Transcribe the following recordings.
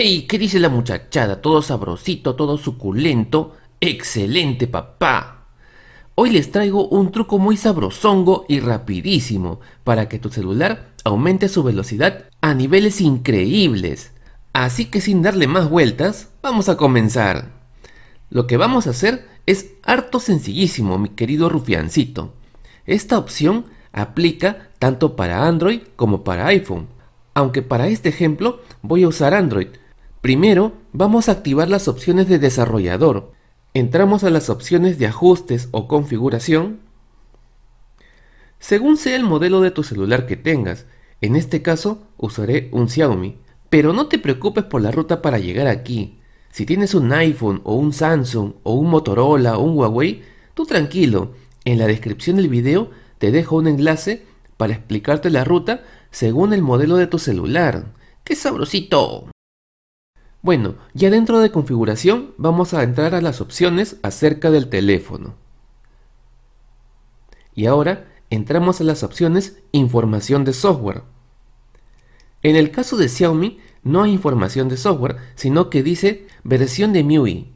¡Ey! ¿Qué dice la muchachada? Todo sabrosito, todo suculento. ¡Excelente, papá! Hoy les traigo un truco muy sabrosongo y rapidísimo para que tu celular aumente su velocidad a niveles increíbles. Así que sin darle más vueltas, vamos a comenzar. Lo que vamos a hacer es harto sencillísimo, mi querido rufiancito. Esta opción aplica tanto para Android como para iPhone aunque para este ejemplo voy a usar Android. Primero vamos a activar las opciones de desarrollador. Entramos a las opciones de ajustes o configuración. Según sea el modelo de tu celular que tengas, en este caso usaré un Xiaomi. Pero no te preocupes por la ruta para llegar aquí. Si tienes un iPhone o un Samsung o un Motorola o un Huawei, tú tranquilo, en la descripción del video te dejo un enlace para explicarte la ruta según el modelo de tu celular. ¡Qué sabrosito! Bueno, ya dentro de configuración vamos a entrar a las opciones acerca del teléfono. Y ahora entramos a las opciones información de software. En el caso de Xiaomi no hay información de software, sino que dice versión de MIUI.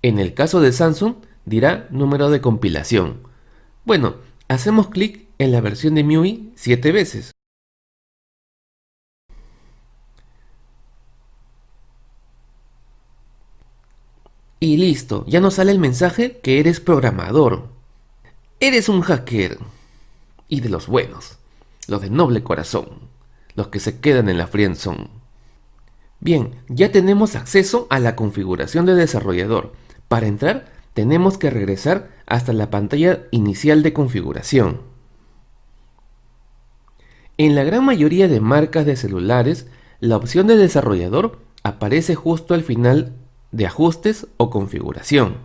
En el caso de Samsung dirá número de compilación. Bueno, hacemos clic en la versión de MIUI 7 veces. Y listo, ya nos sale el mensaje que eres programador. Eres un hacker. Y de los buenos, los de noble corazón, los que se quedan en la friendzone. Bien, ya tenemos acceso a la configuración de desarrollador. Para entrar, tenemos que regresar hasta la pantalla inicial de configuración. En la gran mayoría de marcas de celulares, la opción de desarrollador aparece justo al final de ajustes o configuración.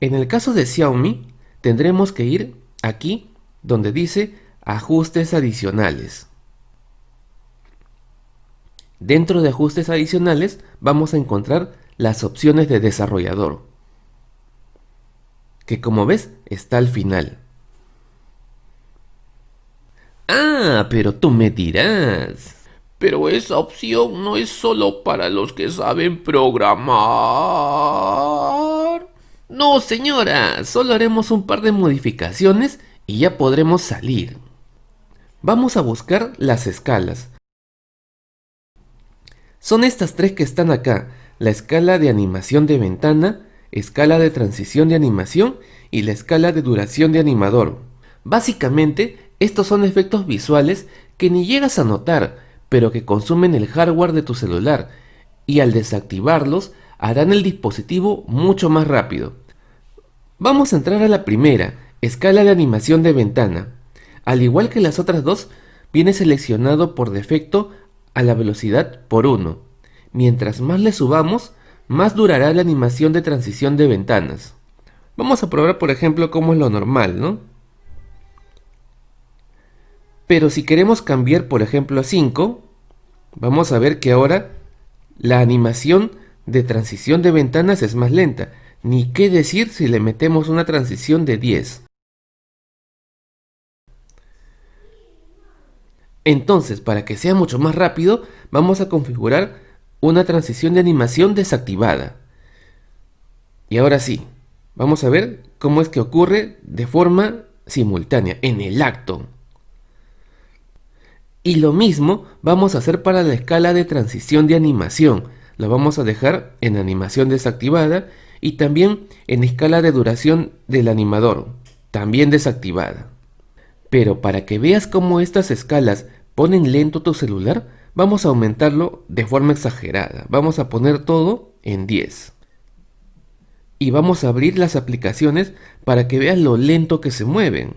En el caso de Xiaomi, tendremos que ir aquí donde dice ajustes adicionales. Dentro de ajustes adicionales vamos a encontrar las opciones de desarrollador, que como ves está al final. Ah, pero tú me dirás. Pero esa opción no es solo para los que saben programar. No, señora, solo haremos un par de modificaciones y ya podremos salir. Vamos a buscar las escalas. Son estas tres que están acá, la escala de animación de ventana, escala de transición de animación y la escala de duración de animador. Básicamente, estos son efectos visuales que ni llegas a notar, pero que consumen el hardware de tu celular y al desactivarlos harán el dispositivo mucho más rápido. Vamos a entrar a la primera, escala de animación de ventana. Al igual que las otras dos, viene seleccionado por defecto a la velocidad por 1. Mientras más le subamos, más durará la animación de transición de ventanas. Vamos a probar por ejemplo cómo es lo normal, ¿no? Pero si queremos cambiar, por ejemplo, a 5, vamos a ver que ahora la animación de transición de ventanas es más lenta. Ni qué decir si le metemos una transición de 10. Entonces, para que sea mucho más rápido, vamos a configurar una transición de animación desactivada. Y ahora sí, vamos a ver cómo es que ocurre de forma simultánea, en el acto. Y lo mismo vamos a hacer para la escala de transición de animación. La vamos a dejar en animación desactivada y también en escala de duración del animador, también desactivada. Pero para que veas cómo estas escalas ponen lento tu celular, vamos a aumentarlo de forma exagerada. Vamos a poner todo en 10. Y vamos a abrir las aplicaciones para que veas lo lento que se mueven.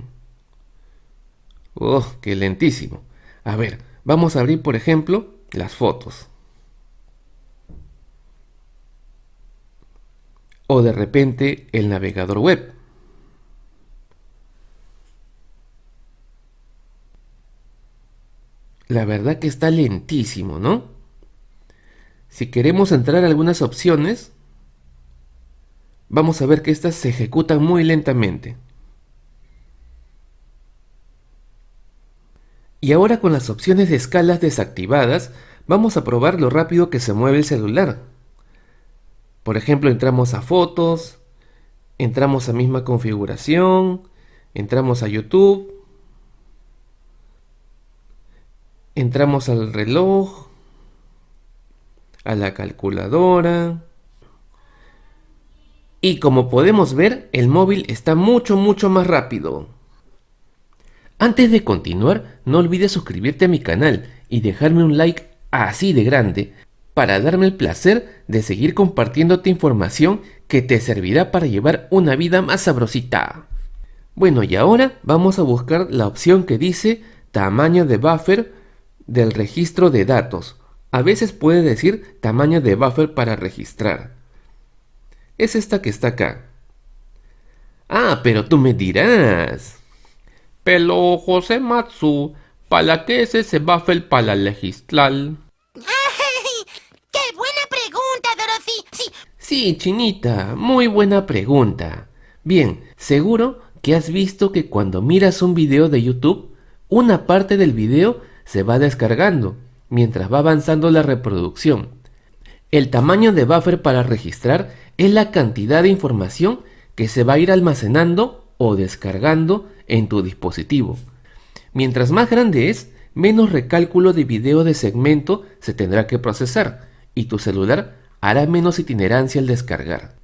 ¡Oh, qué lentísimo! A ver, vamos a abrir por ejemplo las fotos. O de repente el navegador web. La verdad que está lentísimo, ¿no? Si queremos entrar a algunas opciones, vamos a ver que estas se ejecutan muy lentamente. Y ahora con las opciones de escalas desactivadas, vamos a probar lo rápido que se mueve el celular. Por ejemplo, entramos a fotos, entramos a misma configuración, entramos a YouTube, entramos al reloj, a la calculadora. Y como podemos ver, el móvil está mucho mucho más rápido. Antes de continuar, no olvides suscribirte a mi canal y dejarme un like así de grande para darme el placer de seguir compartiéndote información que te servirá para llevar una vida más sabrosita. Bueno, y ahora vamos a buscar la opción que dice tamaño de buffer del registro de datos. A veces puede decir tamaño de buffer para registrar. Es esta que está acá. Ah, pero tú me dirás. Pero José Matsu, ¿para qué es ese buffer para registrar? ¡Qué buena pregunta, Dorothy! Sí, Sí, Chinita, muy buena pregunta. Bien, seguro que has visto que cuando miras un video de YouTube, una parte del video se va descargando mientras va avanzando la reproducción. El tamaño de buffer para registrar es la cantidad de información que se va a ir almacenando o descargando en tu dispositivo. Mientras más grande es, menos recálculo de video de segmento se tendrá que procesar y tu celular hará menos itinerancia al descargar.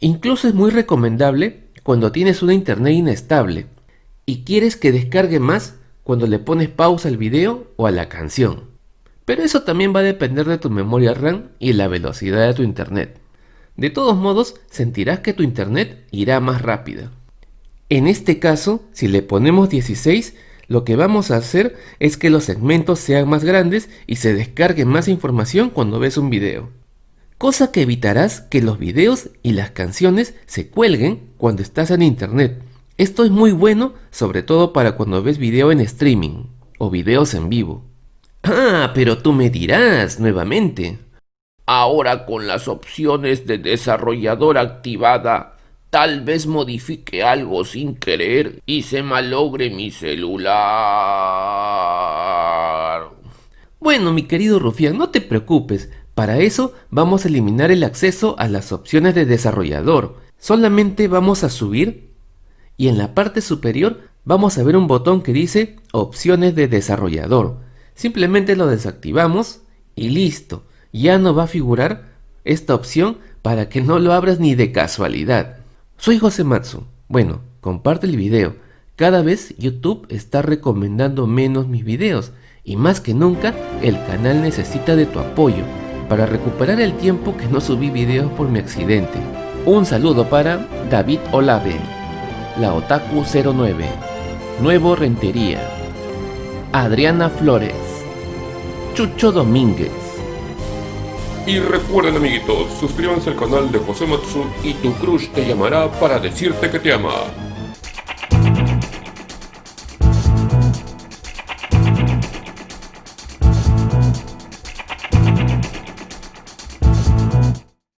Incluso es muy recomendable cuando tienes una internet inestable y quieres que descargue más cuando le pones pausa al video o a la canción. Pero eso también va a depender de tu memoria RAM y la velocidad de tu internet. De todos modos, sentirás que tu internet irá más rápida. En este caso, si le ponemos 16, lo que vamos a hacer es que los segmentos sean más grandes y se descargue más información cuando ves un video. Cosa que evitarás que los videos y las canciones se cuelguen cuando estás en internet. Esto es muy bueno, sobre todo para cuando ves video en streaming o videos en vivo. Ah, pero tú me dirás nuevamente. Ahora con las opciones de desarrollador activada, tal vez modifique algo sin querer y se malogre mi celular. Bueno, mi querido Rufián, no te preocupes. Para eso vamos a eliminar el acceso a las opciones de desarrollador. Solamente vamos a subir y en la parte superior vamos a ver un botón que dice opciones de desarrollador. Simplemente lo desactivamos y listo. Ya no va a figurar esta opción para que no lo abras ni de casualidad. Soy José Matsu. Bueno, comparte el video. Cada vez YouTube está recomendando menos mis videos y más que nunca el canal necesita de tu apoyo para recuperar el tiempo que no subí videos por mi accidente. Un saludo para David Olave, la Otaku 09, Nuevo Rentería, Adriana Flores, Chucho Domínguez. Y recuerden amiguitos, suscríbanse al canal de José Matsu y tu crush te llamará para decirte que te ama.